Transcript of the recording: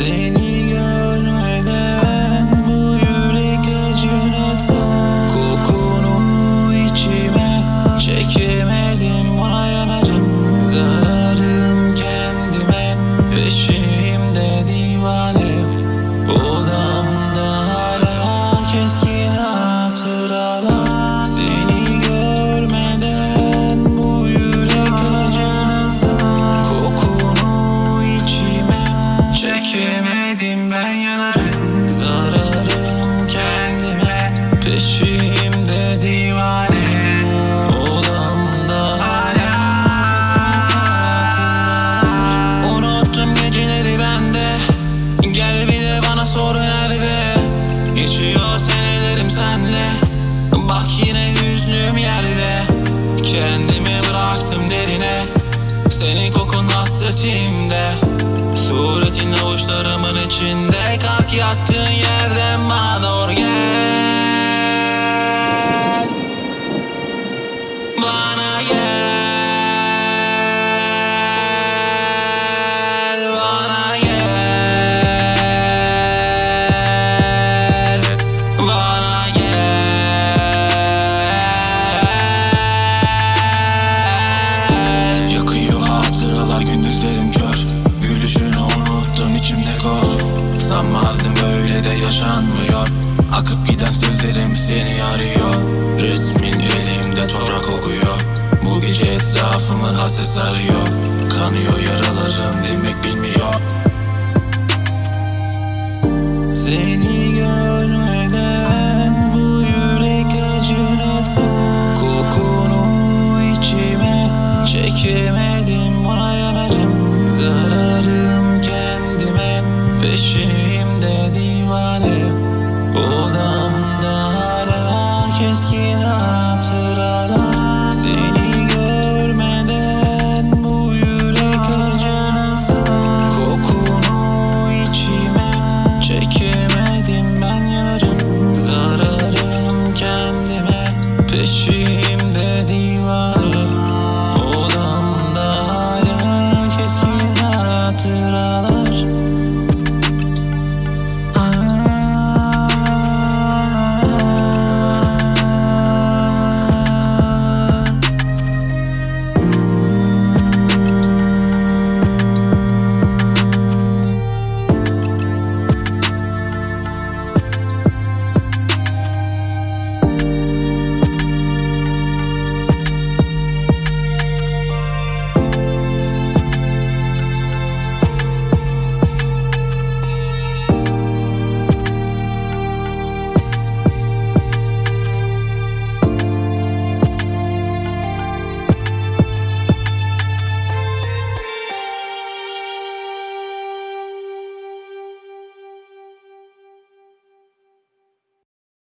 Seni görmeden Bak yine hüznüm yerde. Kendimi bıraktım derine. Senin kokun hasretimde. Suretin avuçlarımın içinde. Kalk yattığın yerden bana doğru gel. Bana Sanmazdım böyle de yaşanmıyor. Akıp giden sözlerim seni arıyor. Resmin elimde toprak kokuyor. Bu gece etrafımı haset sarıyor Kanıyor yaralarım еще